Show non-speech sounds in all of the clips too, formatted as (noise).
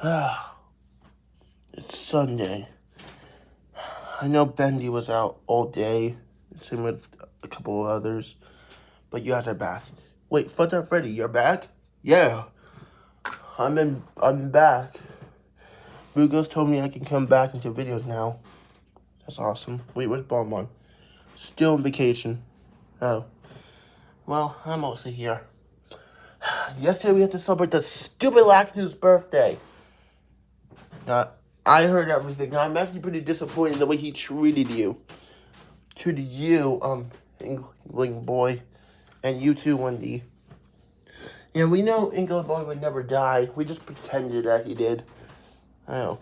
(sighs) it's Sunday. I know Bendy was out all day, same with a couple of others, but you guys are back. Wait, Fun Time Freddy, you're back? Yeah, I'm in. I'm back. Bugos told me I can come back into videos now. That's awesome. Wait, where's Bonbon? Still on vacation. Oh. Well, I'm mostly here. (sighs) Yesterday we had to celebrate the stupid Lactose birthday. Uh, I heard everything. I'm actually pretty disappointed in the way he treated you. Treated you, um, Inkling boy. And you too, Wendy. Yeah, we know Inkling boy would never die. We just pretended that he did. I know.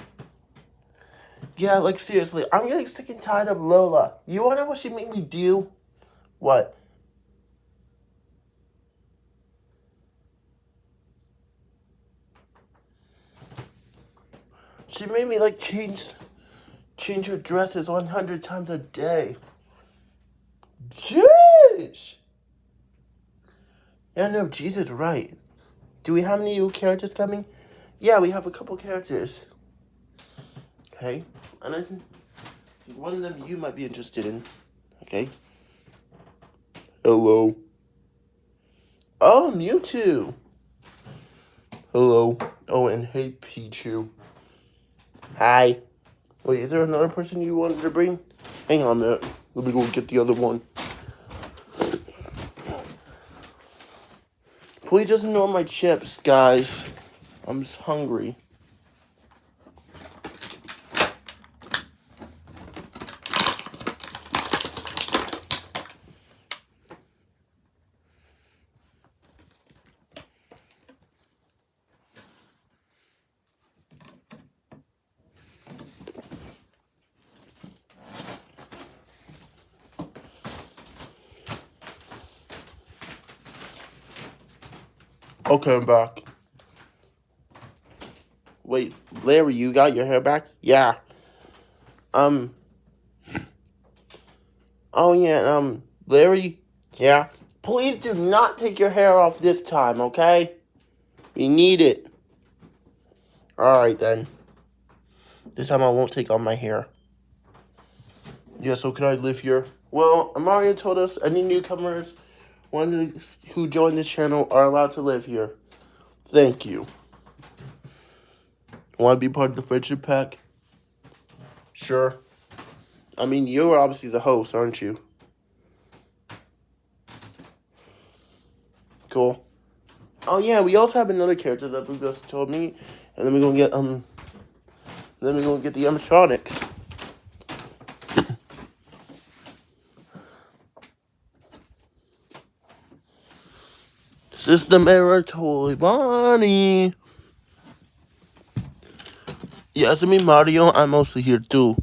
Yeah, like seriously, I'm getting sick and tired of Lola. You wanna know what she made me do? What? She made me like change change her dresses 100 times a day. Jeez! Yeah, no, Jesus, right. Do we have any new characters coming? Yeah, we have a couple characters. Okay, and I think one of them you might be interested in. Okay. Hello. Oh, Mewtwo. Hello. Oh, and hey, Pichu. Hi. Wait, is there another person you wanted to bring? Hang on a minute. Let me go get the other one. Please ignore my chips, guys. I'm just hungry. Okay, I'm back. Wait, Larry, you got your hair back? Yeah. Um. Oh, yeah, um, Larry, yeah. Please do not take your hair off this time, okay? We need it. Alright, then. This time I won't take off my hair. Yeah, so can I live here? Well, Mario told us any newcomers one who joined this channel are allowed to live here. Thank you. Want to be part of the friendship pack? Sure. I mean, you're obviously the host, aren't you? Cool. Oh yeah, we also have another character that Blue just told me, and then we're gonna get um, then we're gonna get the animatronic. System error, Toy Bonnie. Yeah, it's me, Mario. I'm also here too.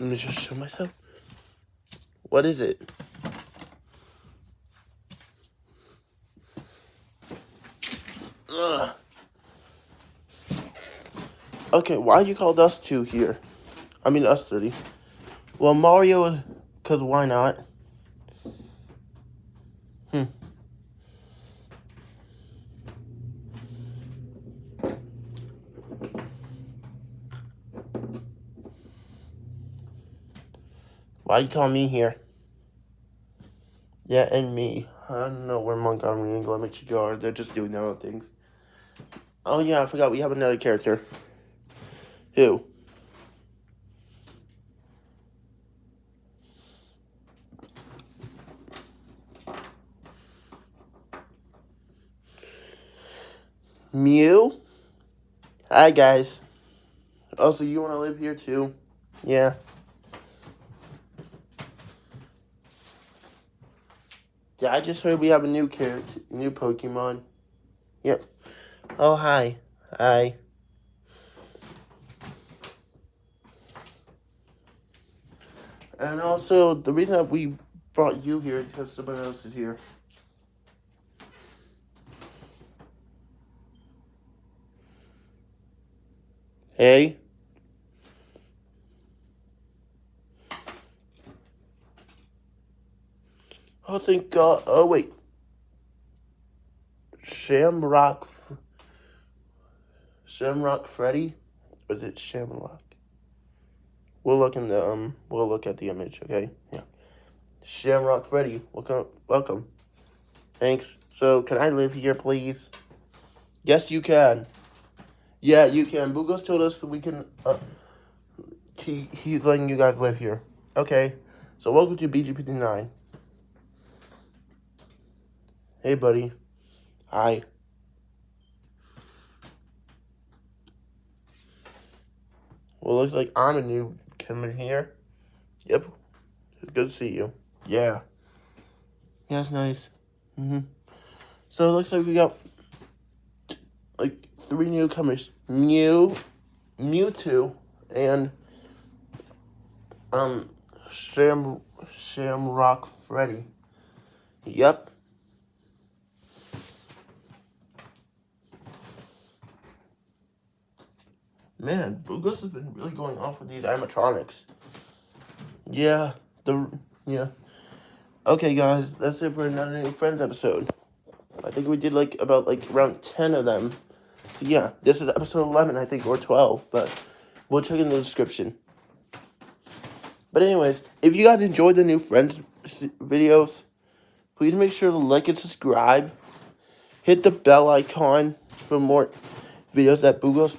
Let me just show myself. What is it? Ugh. Okay, why you called us two here? I mean, us 30. Well, Mario because why not? Hmm. Why you call me here? Yeah, and me. I don't know where Montgomery and Glen Mexico are. They're just doing their own things. Oh yeah, I forgot we have another character. Who? Mew. Hi, guys. Also, you want to live here, too? Yeah. Yeah, I just heard we have a new character, new Pokemon. Yep. Oh, hi. Hi. And also, the reason that we brought you here is because someone else is here. Hey. Oh, thank God. Oh, wait. Shamrock. Shamrock Freddy? Or is it Shamrock? We'll look in the um. We'll look at the image. Okay. Yeah. Shamrock Freddy, welcome. Welcome. Thanks. So, can I live here, please? Yes, you can. Yeah, you can. Bugos told us that we can. Uh, he he's letting you guys live here. Okay. So, welcome to BG59. Hey, buddy. Hi. Well, looks like I'm a new coming here. Yep. It's good to see you. Yeah. Yeah, that's nice. Mm-hmm. So it looks like we got three newcomers. Mew, Mewtwo, and um Sham Shamrock Freddy. Yep. Man, Bugos has been really going off with these animatronics. Yeah, the yeah. Okay, guys, that's it for another new Friends episode. I think we did like about like around ten of them. So yeah, this is episode eleven, I think, or twelve, but we'll check in the description. But anyways, if you guys enjoyed the new Friends videos, please make sure to like and subscribe. Hit the bell icon for more videos that Bugos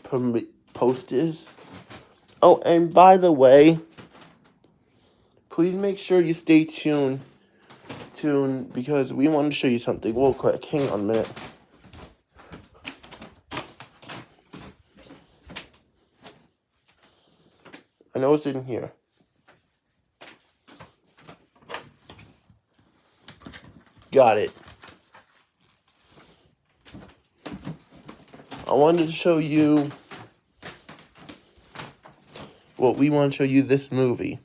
posts. Oh, and by the way, please make sure you stay tuned, tuned because we want to show you something real quick. Hang on a minute. I know it's in here. Got it. I wanted to show you well, we want to show you this movie.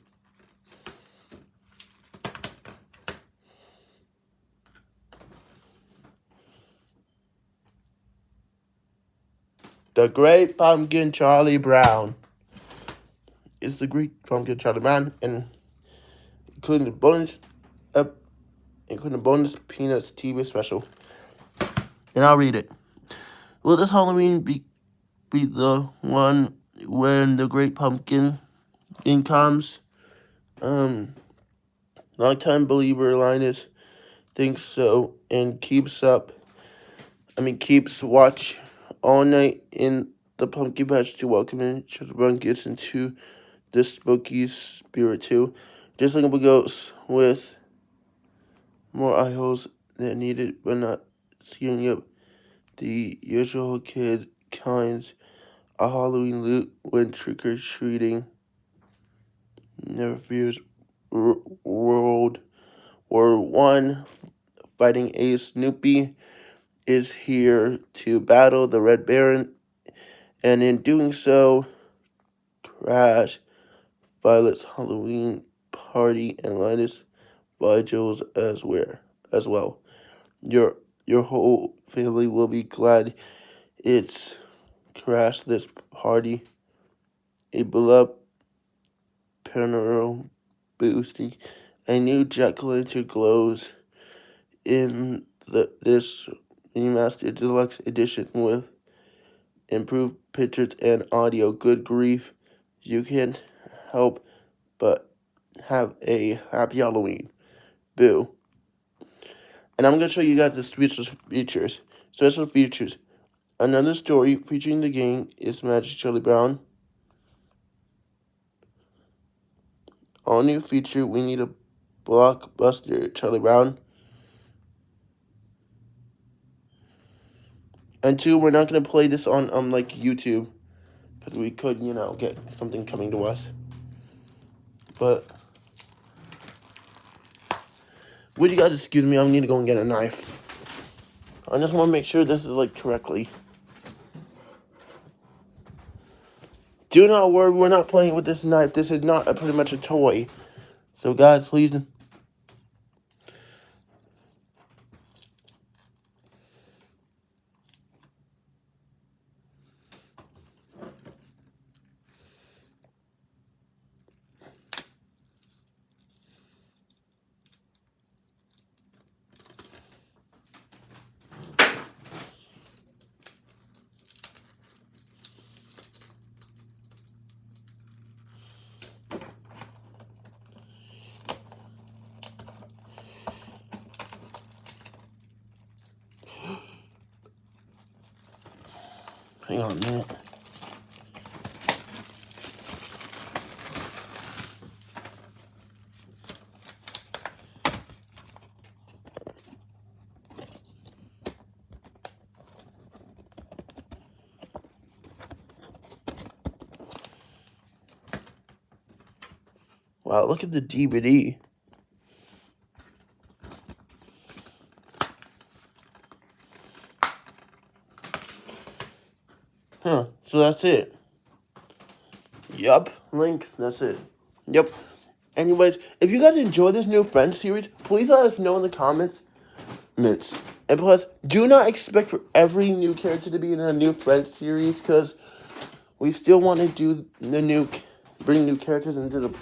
The Great Pumpkin Charlie Brown. It's the Great Pumpkin Charlie Brown, and including the bonus, uh, including the bonus Peanuts TV special. And I'll read it. Will this Halloween be be the one when the Great Pumpkin in comes. Um, longtime believer Linus thinks so and keeps up. I mean, keeps watch all night in the pumpkin patch to welcome in gets into the spooky spirit too. Just like a ghost with more eye holes than needed, but not scaring up the usual kid kinds a Halloween loot when trick-or-treating. Never fears World War One fighting a Snoopy is here to battle the Red Baron, and in doing so, crash Violet's Halloween party and Linus Vigils as well. As well, your your whole family will be glad it's crashed this party. A beloved panorama boosting a new Jack-o'-lantern glows in the this remastered deluxe edition with improved pictures and audio. Good grief, you can't help but have a happy Halloween. Boo. And I'm going to show you guys the special features. Special features. Another story featuring the gang is Magic Charlie Brown. All new feature, we need a blockbuster Charlie Brown. And two, we're not going to play this on um like YouTube. Because we could, you know, get something coming to us. But, would you guys excuse me? I need to go and get a knife. I just want to make sure this is like correctly. Do not worry, we're not playing with this knife. This is not a, pretty much a toy. So guys, please Hang on a minute. Wow, look at the DVD. Huh, so that's it. Yup, link, that's it. Yep. Anyways, if you guys enjoy this new Friends series, please let us know in the comments. Mints. And plus, do not expect for every new character to be in a new Friends series, because we still want to do the new, bring new characters into the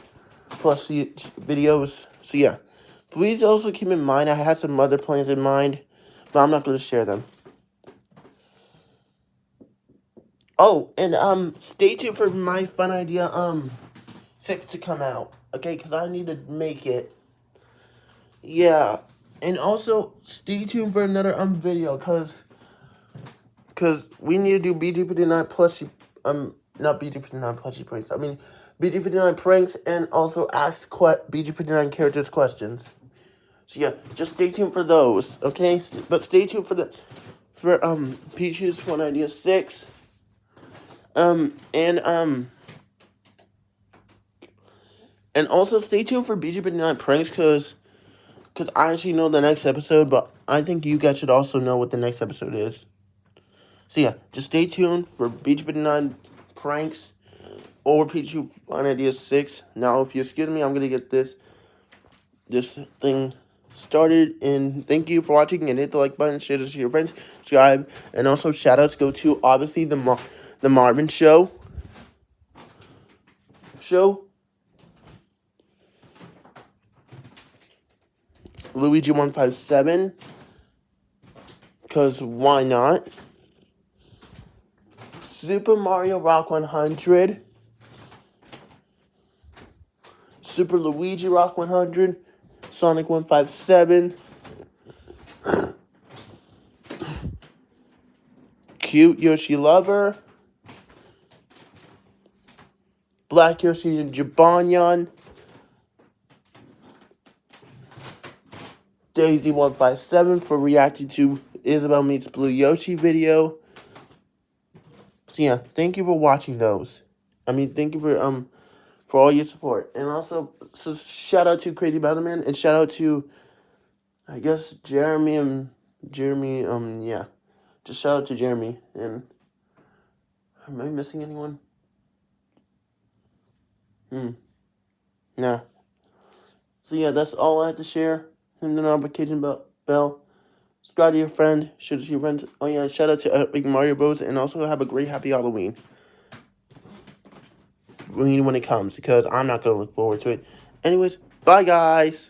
plus videos. So yeah, please also keep in mind I had some other plans in mind, but I'm not going to share them. Oh, and um, stay tuned for my fun idea um six to come out. Okay, because I need to make it. Yeah, and also stay tuned for another um video, cause cause we need to do BG59 plus um not BG59 plushie pranks. I mean BG59 pranks and also ask BG59 characters questions. So yeah, just stay tuned for those, okay? But stay tuned for the for um Pichu's Fun Idea six. Um and um and also stay tuned for BG59 pranks because because I actually know the next episode, but I think you guys should also know what the next episode is. So yeah, just stay tuned for BG59 pranks or Pichu Fun Idea 6. Now, if you excuse me, I'm going to get this this thing started. And thank you for watching. And hit the like button, share this to your friends, subscribe. And also, shout outs go to, obviously, the, Mar the Marvin Show. Show. Luigi157. Because why not? Super Mario Rock 100. Super Luigi Rock 100. Sonic 157. Cute Yoshi Lover. Black Yoshi and Jibanyan. Daisy157 for reacting to Isabel Meets Blue Yoshi video. So yeah, thank you for watching those. I mean, thank you for um for all your support. And also, so shout out to Crazy Batman and shout out to, I guess, Jeremy and Jeremy. Um, yeah, just shout out to Jeremy. And am I missing anyone? Hmm. Nah. So yeah, that's all I have to share. And Hit the notification bell bell. subscribe to your friend, share to your friends. Oh yeah, shout out to Epic Mario Bros. And also have a great happy Halloween. When, when it comes, because I'm not to look forward to it. Anyways, bye guys.